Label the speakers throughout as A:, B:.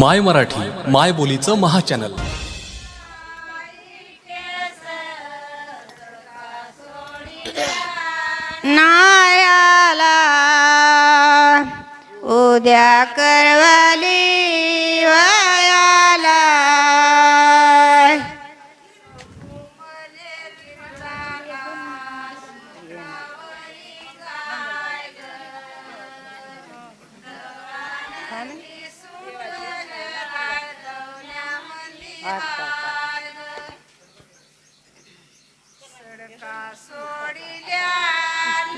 A: माय मराठी माय बोलीचं महाचॅनल.
B: नायाला उद्या करवली वयाला.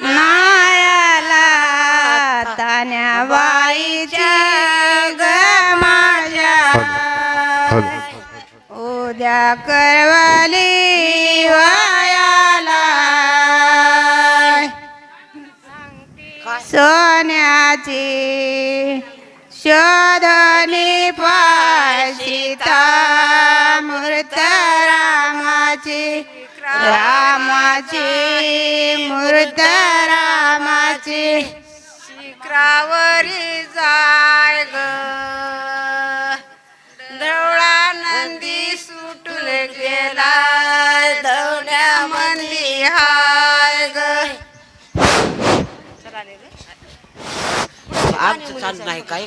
B: नायाला तान्या बाईची ग माझ्या. उद्या करवली वयाला. सोन्याची शोधनी पाशिता मूर्त रामाची रामाची मूर्त रामाची. शिखरावरी जाय ग. दवळा नंदी सुटून गेला दवड्या मंदी हाय ग.
C: आमचं चालू नाही काय?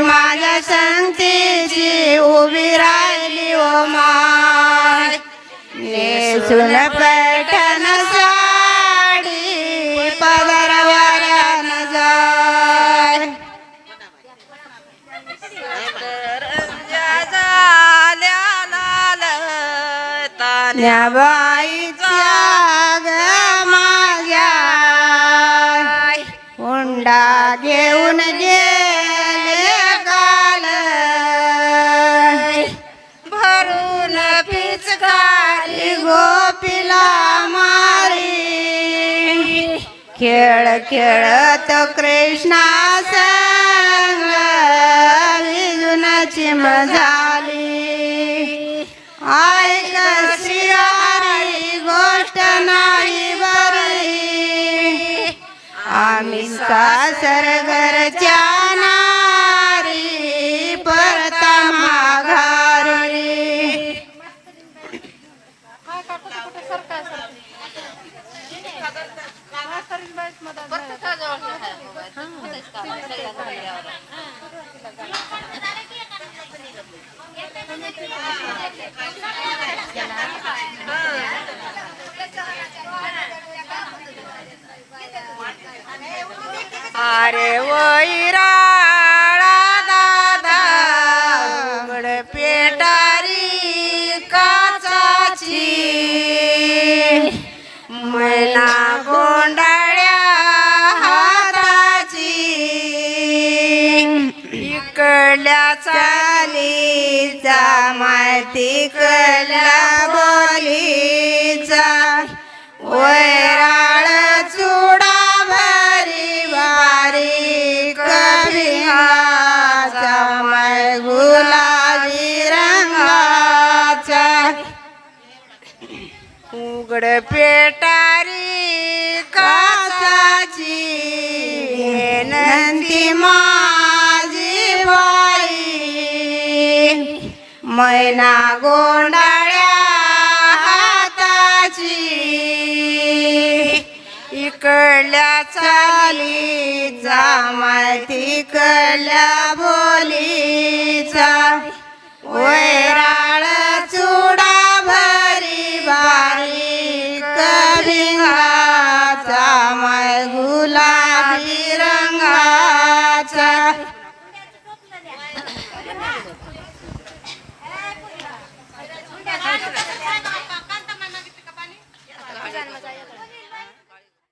B: माझ्या संगतीची उभी राहिली ओ माय. नेसून पैठण साडी पदर वाऱ्यानं जाय तान्या बाईच्या ग माझ्या हुंडा घेऊन गेले गोपीला मारी. खेळ खेळत कृष्णा संग विजुनाची मजाली. ऐक श्रीहरी गोष्ट नाही बरी. आम्ही सासर Jalan. माती माहिती बोलीचा वैराळ चुडा भरी वारी कभिंगाचा मै गुलाबी रंगाचा. उघड पेटारी काचाची नंदी मा मैना गोंडाळ्या हाताची. इकडल्या चाली जामाय तिकडल्या बोलीचा. वैराळ चुडा भरी बारी कलिंगाचा माय गुलाबी रंगाचा.